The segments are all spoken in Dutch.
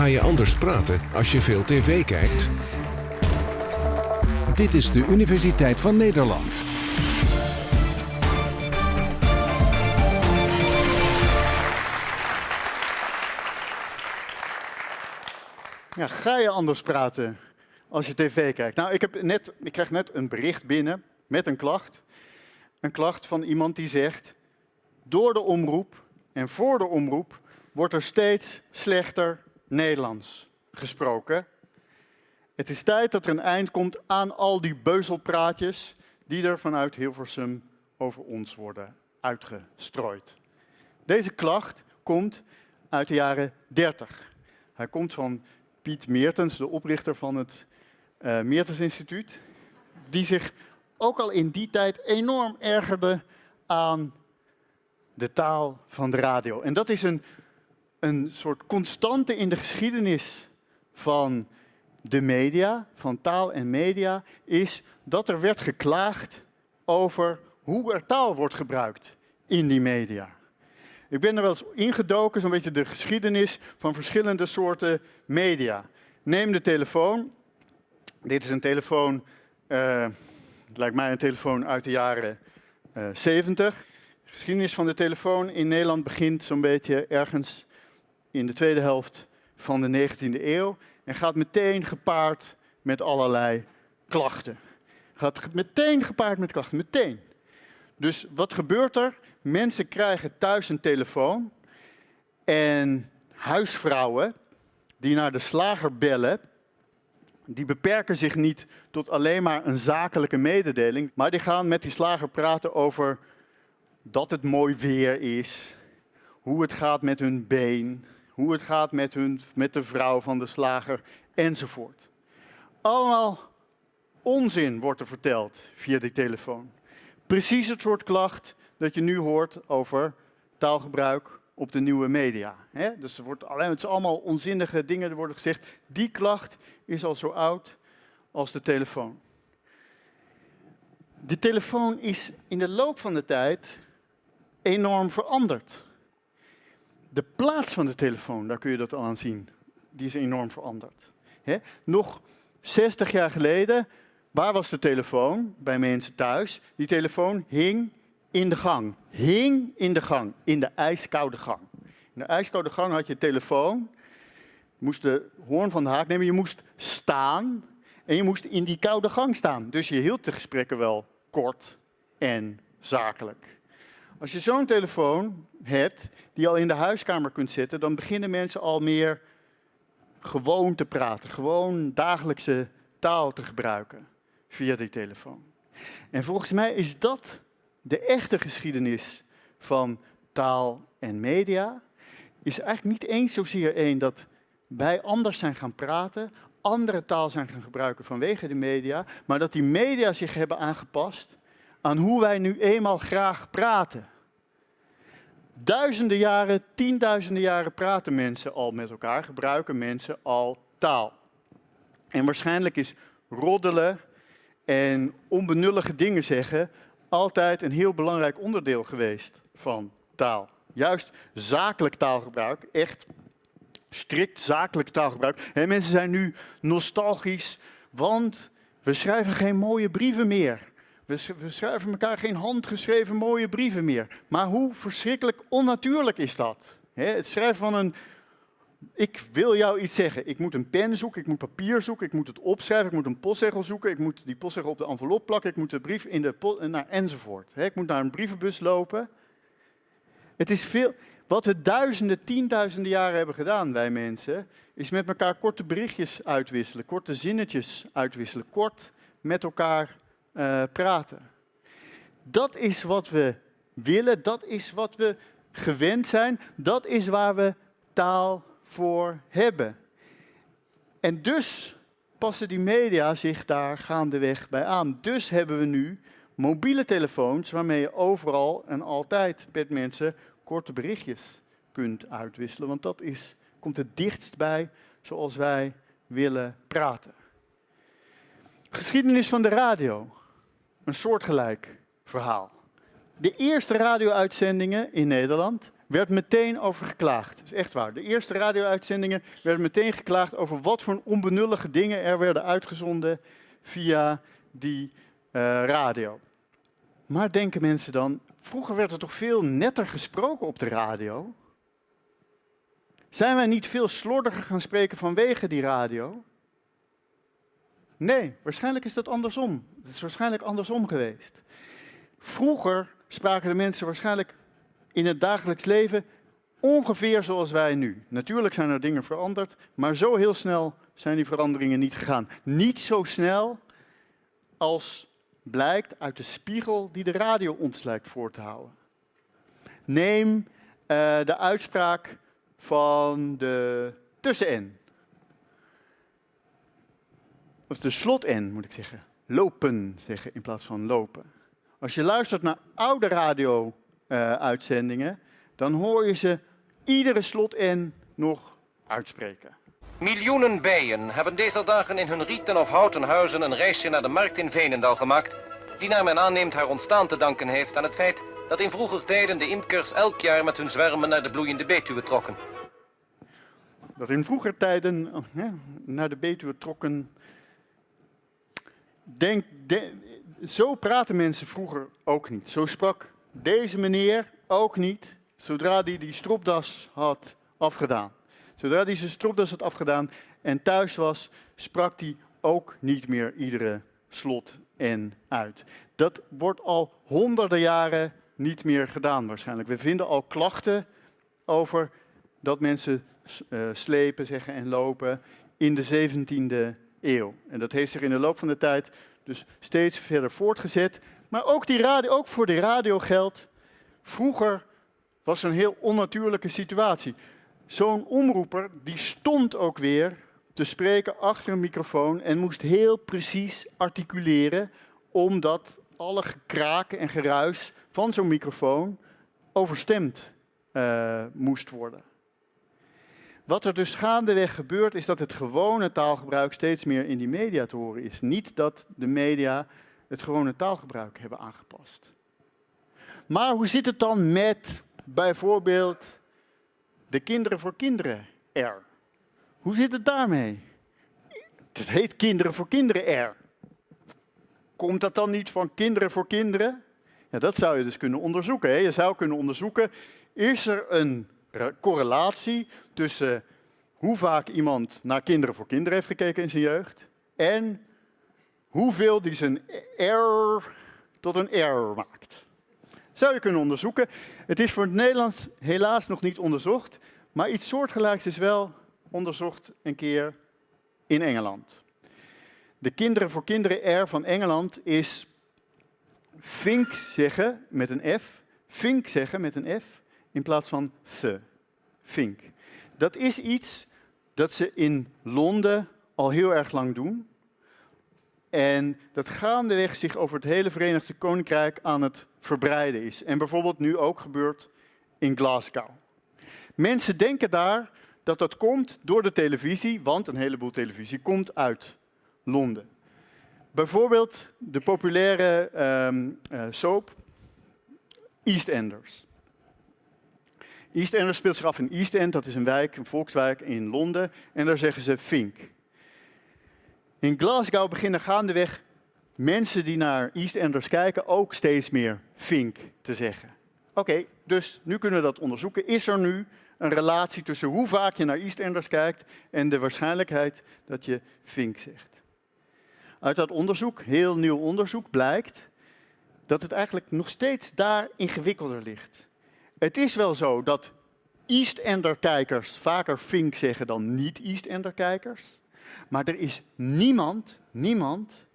Ga je anders praten als je veel tv kijkt? Dit is de Universiteit van Nederland. Ja, ga je anders praten als je tv kijkt? Nou, ik, heb net, ik krijg net een bericht binnen met een klacht. Een klacht van iemand die zegt, door de omroep en voor de omroep wordt er steeds slechter Nederlands gesproken. Het is tijd dat er een eind komt aan al die beuzelpraatjes die er vanuit Hilversum over ons worden uitgestrooid. Deze klacht komt uit de jaren 30. Hij komt van Piet Meertens, de oprichter van het uh, Meertens Instituut, die zich ook al in die tijd enorm ergerde aan de taal van de radio. En dat is een, een soort constante in de geschiedenis van de media, van taal en media, is dat er werd geklaagd over hoe er taal wordt gebruikt in die media. Ik ben er wel eens ingedoken, zo'n beetje de geschiedenis van verschillende soorten media. Neem de telefoon. Dit is een telefoon, het lijkt mij een telefoon uit de jaren uh, 70. De geschiedenis van de telefoon in Nederland begint zo'n beetje ergens in de tweede helft van de 19e eeuw. En gaat meteen gepaard met allerlei klachten. Gaat meteen gepaard met klachten, meteen. Dus wat gebeurt er? Mensen krijgen thuis een telefoon en huisvrouwen die naar de slager bellen, die beperken zich niet tot alleen maar een zakelijke mededeling, maar die gaan met die slager praten over dat het mooi weer is, hoe het gaat met hun been, hoe het gaat met, hun, met de vrouw van de slager enzovoort. Allemaal onzin wordt er verteld via die telefoon. Precies het soort klacht dat je nu hoort over taalgebruik op de nieuwe media. Dus er wordt alleen, het allemaal onzinnige dingen er worden gezegd. Die klacht is al zo oud als de telefoon. De telefoon is in de loop van de tijd enorm veranderd. De plaats van de telefoon, daar kun je dat al aan zien, die is enorm veranderd. Nog 60 jaar geleden, waar was de telefoon bij mensen thuis? Die telefoon hing in de gang. Hing in de gang, in de ijskoude gang. In de ijskoude gang had je telefoon. Moest de hoorn van de haak nemen. Je moest staan. En je moest in die koude gang staan. Dus je hield de gesprekken wel kort en zakelijk. Als je zo'n telefoon hebt, die al in de huiskamer kunt zetten, dan beginnen mensen al meer gewoon te praten. Gewoon dagelijkse taal te gebruiken via die telefoon. En volgens mij is dat de echte geschiedenis van taal en media is eigenlijk niet eens zozeer één dat wij anders zijn gaan praten, andere taal zijn gaan gebruiken vanwege de media, maar dat die media zich hebben aangepast aan hoe wij nu eenmaal graag praten. Duizenden jaren, tienduizenden jaren praten mensen al met elkaar, gebruiken mensen al taal. En waarschijnlijk is roddelen en onbenullige dingen zeggen altijd een heel belangrijk onderdeel geweest van taal. Juist zakelijk taalgebruik, echt strikt zakelijk taalgebruik. En mensen zijn nu nostalgisch, want we schrijven geen mooie brieven meer. We, schrijven elkaar geen handgeschreven mooie brieven meer. Maar hoe verschrikkelijk onnatuurlijk is dat? het schrijven van een ik wil jou iets zeggen. Ik moet een pen zoeken, ik moet papier zoeken, ik moet het opschrijven, ik moet een postzegel zoeken, ik moet die postzegel op de envelop plakken, ik moet de brief in de nou, enzovoort. ik moet naar een brievenbus lopen. Het is veel. Wat we duizenden, tienduizenden jaren hebben gedaan, wij mensen, is met elkaar korte berichtjes uitwisselen, korte zinnetjes uitwisselen, kort met elkaar uh, praten. Dat is wat we willen, dat is wat we gewend zijn, dat is waar we taal voor hebben. En dus passen die media zich daar gaandeweg bij aan. Dus hebben we nu mobiele telefoons waarmee je overal en altijd met mensen korte berichtjes kunt uitwisselen. Want dat is, komt het dichtst bij zoals wij willen praten. Geschiedenis van de radio. Een soortgelijk verhaal. De eerste radio-uitzendingen in Nederland werd meteen over geklaagd. Dat is echt waar. De eerste radio-uitzendingen werden meteen geklaagd over wat voor onbenullige dingen er werden uitgezonden via die eh, radio. Maar denken mensen dan, vroeger werd er toch veel netter gesproken op de radio? Zijn wij niet veel slordiger gaan spreken vanwege die radio? Nee, waarschijnlijk is dat andersom. Het is waarschijnlijk andersom geweest. Vroeger spraken de mensen waarschijnlijk in het dagelijks leven ongeveer zoals wij nu. Natuurlijk zijn er dingen veranderd, maar zo heel snel zijn die veranderingen niet gegaan. Niet zo snel als blijkt uit de spiegel die de radio ons lijkt voor te houden. Neem uh, de uitspraak van de tussen-N. Of de slot-N, moet ik zeggen. Lopen zeggen in plaats van lopen. Als je luistert naar oude radio-uitzendingen, dan hoor je ze iedere slot-N nog uitspreken. Miljoenen bijen hebben deze dagen in hun rieten of houten huizen een reisje naar de markt in Veenendaal gemaakt, die naar men aanneemt haar ontstaan te danken heeft aan het feit dat in vroeger tijden de imkers elk jaar met hun zwermen naar de bloeiende Betuwe trokken. Dat in vroeger tijden oh, naar de Betuwe trokken. Denk, zo praten mensen vroeger ook niet. Zo sprak deze meneer ook niet, zodra hij die stropdas had afgedaan. Zodra hij zijn stropdas had afgedaan en thuis was, sprak hij ook niet meer iedere slot en uit. Dat wordt al honderden jaren niet meer gedaan waarschijnlijk. We vinden al klachten over dat mensen uh, slepen zeggen en lopen in de 17e En dat heeft zich in de loop van de tijd dus steeds verder voortgezet. Maar ook, die radio, ook voor de radio geldt, vroeger was een heel onnatuurlijke situatie. Zo'n omroeper die stond ook weer te spreken achter een microfoon en moest heel precies articuleren, omdat alle gekraken en geruis van zo'n microfoon overstemd uh, moest worden. Wat er dus gaandeweg gebeurt, is dat het gewone taalgebruik steeds meer in die media te horen is. Niet dat de media het gewone taalgebruik hebben aangepast. Maar hoe zit het dan met bijvoorbeeld de kinderen voor kinderen R? Hoe zit het daarmee? Het heet kinderen voor kinderen R. Komt dat dan niet van kinderen voor kinderen? Ja, dat zou je dus kunnen onderzoeken. Hè? Je zou kunnen onderzoeken, is er een correlatie tussen hoe vaak iemand naar kinderen voor kinderen heeft gekeken in zijn jeugd en hoeveel die zijn R tot een R maakt. Zou je kunnen onderzoeken. Het is voor het Nederlands helaas nog niet onderzocht, maar iets soortgelijks is wel onderzocht een keer in Engeland. De kinderen voor kinderen R van Engeland is vink zeggen met een F, vink zeggen met een F in plaats van the, vink. Dat is iets dat ze in Londen al heel erg lang doen. En dat gaandeweg zich over het hele Verenigd Koninkrijk aan het verbreiden is. En bijvoorbeeld nu ook gebeurt in Glasgow. Mensen denken daar dat dat komt door de televisie, want een heleboel televisie komt uit Londen. Bijvoorbeeld de populaire um, uh, soap EastEnders. EastEnders speelt zich af in East End, dat is een wijk, een volkswijk in Londen. En daar zeggen ze Fink. In Glasgow beginnen gaandeweg mensen die naar EastEnders kijken ook steeds meer Fink te zeggen. Oké, dus nu kunnen we dat onderzoeken. Is er nu een relatie tussen hoe vaak je naar EastEnders kijkt en de waarschijnlijkheid dat je Fink zegt? Uit dat onderzoek, heel nieuw onderzoek, blijkt dat het eigenlijk nog steeds daar ingewikkelder ligt. Het is wel zo dat EastEnder-kijkers vaker Fink zeggen dan niet-EastEnder-kijkers. Maar er is niemand, niemand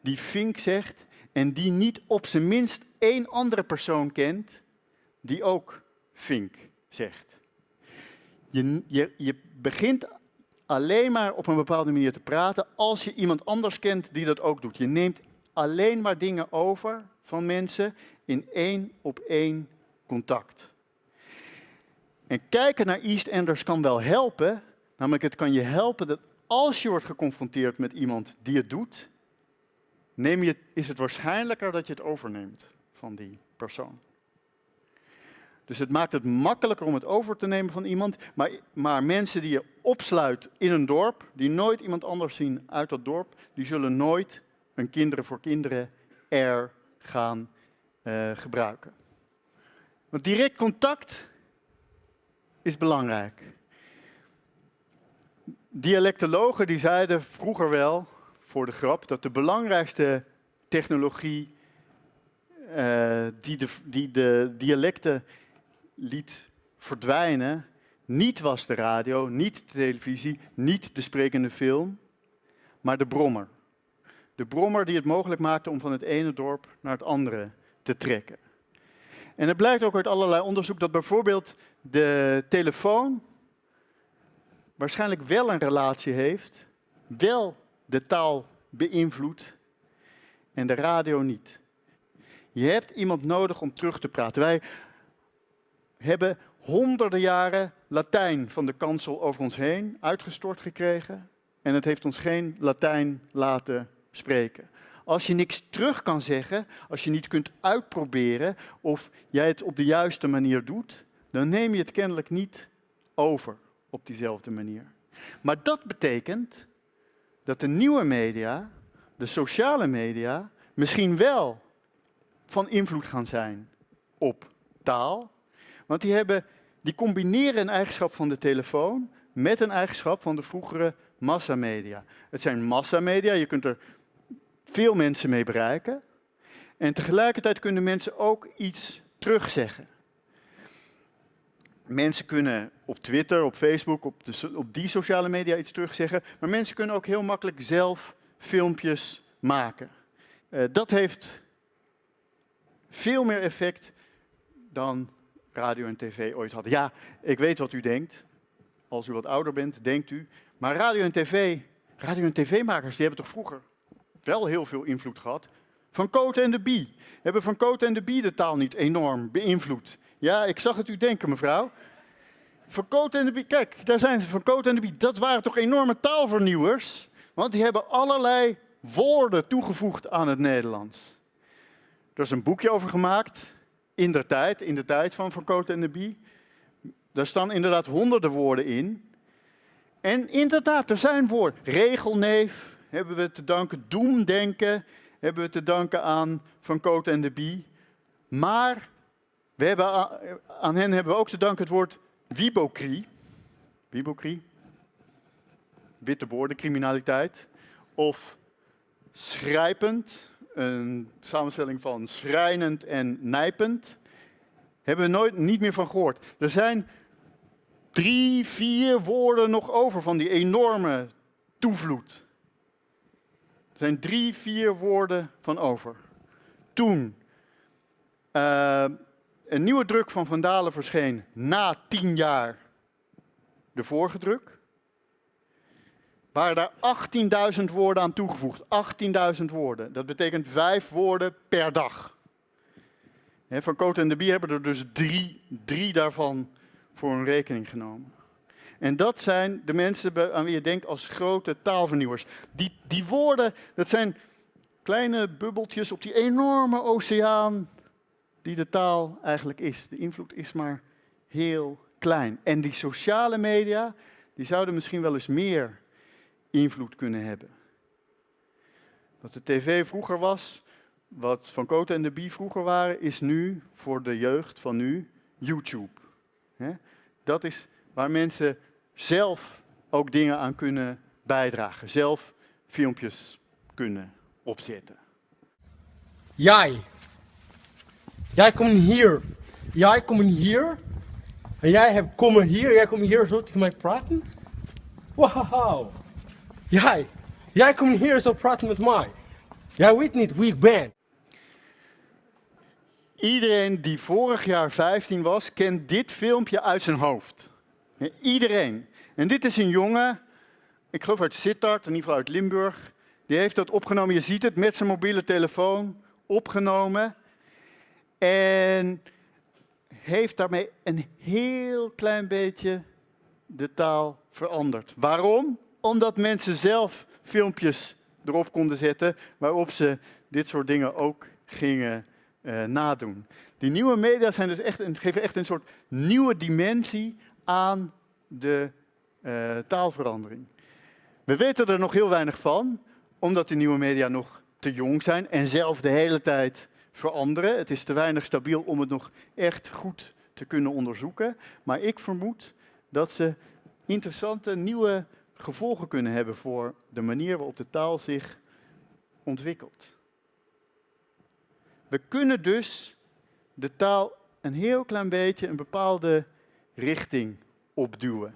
die Fink zegt en die niet op zijn minst één andere persoon kent die ook Fink zegt. Je, je, je begint alleen maar op een bepaalde manier te praten als je iemand anders kent die dat ook doet. Je neemt alleen maar dingen over van mensen in één op één contact. En kijken naar EastEnders kan wel helpen, namelijk het kan je helpen dat als je wordt geconfronteerd met iemand die het doet, neem je, is het waarschijnlijker dat je het overneemt van die persoon. Dus het maakt het makkelijker om het over te nemen van iemand. Maar, maar mensen die je opsluit in een dorp, die nooit iemand anders zien uit dat dorp, die zullen nooit een kinderen voor kinderen er gaan uh, gebruiken. Want direct contact is belangrijk. Dialectologen die zeiden vroeger wel, voor de grap, dat de belangrijkste technologie uh, die, de, die de dialecten liet verdwijnen, niet was de radio, niet de televisie, niet de sprekende film, maar de brommer. De brommer die het mogelijk maakte om van het ene dorp naar het andere te trekken. En het blijkt ook uit allerlei onderzoek dat bijvoorbeeld de telefoon waarschijnlijk wel een relatie heeft, wel de taal beïnvloedt en de radio niet. Je hebt iemand nodig om terug te praten. Wij hebben honderden jaren Latijn van de kansel over ons heen uitgestort gekregen. En het heeft ons geen Latijn laten spreken. Als je niks terug kan zeggen, als je niet kunt uitproberen of jij het op de juiste manier doet, dan neem je het kennelijk niet over op diezelfde manier. Maar dat betekent dat de nieuwe media, de sociale media, misschien wel van invloed gaan zijn op taal. Want die, hebben, die combineren een eigenschap van de telefoon met een eigenschap van de vroegere massamedia. Het zijn massamedia, je kunt er veel mensen mee bereiken. En tegelijkertijd kunnen mensen ook iets terugzeggen. Mensen kunnen op Twitter, op Facebook, op, de, op die sociale media iets terugzeggen. Maar mensen kunnen ook heel makkelijk zelf filmpjes maken. Uh, dat heeft veel meer effect dan radio en tv ooit hadden. Ja, ik weet wat u denkt. Als u wat ouder bent, denkt u. Maar radio en tv, radio en tv-makers, die hebben toch vroeger wel heel veel invloed gehad. Van Cote en de Bie. Hebben Van Cote en de Bie de taal niet enorm beïnvloed? Ja, ik zag het u denken, mevrouw. Van Cote en de Bie, kijk, daar zijn ze, Van Cote en de Bie. Dat waren toch enorme taalvernieuwers? Want die hebben allerlei woorden toegevoegd aan het Nederlands. Er is een boekje over gemaakt, in de tijd, in de tijd van Van Cote en de Bie. Daar staan inderdaad honderden woorden in. En inderdaad, er zijn woorden. Regelneef hebben we te danken, doemdenken hebben we te danken aan Van Cote en de Bie. Maar we hebben, aan hen hebben we ook te danken het woord wibocrie. Wibocrie. Witte woorden, criminaliteit. Of schrijpend, een samenstelling van schrijnend en nijpend. Hebben we nooit niet meer van gehoord. Er zijn drie, vier woorden nog over van die enorme toevloed. Zijn drie, vier woorden van over. Toen uh, een nieuwe druk van Vandalen verscheen na tien jaar de vorige druk, waren daar 18.000 woorden aan toegevoegd. 18.000 woorden. Dat betekent vijf woorden per dag. Van Cote en de Bie hebben er dus drie, drie daarvan voor een rekening genomen. En dat zijn de mensen aan wie je denkt als grote taalvernieuwers. Die, die woorden, dat zijn kleine bubbeltjes op die enorme oceaan die de taal eigenlijk is. De invloed is maar heel klein. En die sociale media, die zouden misschien wel eens meer invloed kunnen hebben. Wat de tv vroeger was, wat Van Koten en de Bie vroeger waren, is nu voor de jeugd van nu YouTube. Dat is waar mensen zelf ook dingen aan kunnen bijdragen, zelf filmpjes kunnen opzetten. Jij, jij komt hier, jij komt hier, en jij hebt komen hier, jij komt hier zo tegen mij praten? Wauw! Jij, jij komt hier zo praten met mij. Jij weet niet wie ik ben. Iedereen die vorig jaar 15 was, kent dit filmpje uit zijn hoofd. Iedereen. En dit is een jongen, ik geloof uit Sittard, in ieder geval uit Limburg. Die heeft dat opgenomen, je ziet het, met zijn mobiele telefoon opgenomen. En heeft daarmee een heel klein beetje de taal veranderd. Waarom? Omdat mensen zelf filmpjes erop konden zetten waarop ze dit soort dingen ook gingen eh, nadoen. Die nieuwe media zijn dus echt een, geven echt een soort nieuwe dimensie aan de eh, taalverandering. We weten er nog heel weinig van, omdat die nieuwe media nog te jong zijn en zelf de hele tijd veranderen. Het is te weinig stabiel om het nog echt goed te kunnen onderzoeken. Maar ik vermoed dat ze interessante nieuwe gevolgen kunnen hebben voor de manier waarop de taal zich ontwikkelt. We kunnen dus de taal een heel klein beetje een bepaalde richting opduwen.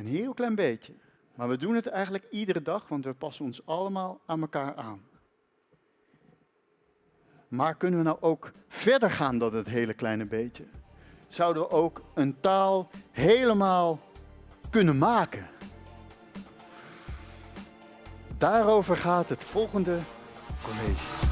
Een heel klein beetje. Maar we doen het eigenlijk iedere dag, want we passen ons allemaal aan elkaar aan. Maar kunnen we nou ook verder gaan dan het hele kleine beetje? Zouden we ook een taal helemaal kunnen maken? Daarover gaat het volgende college.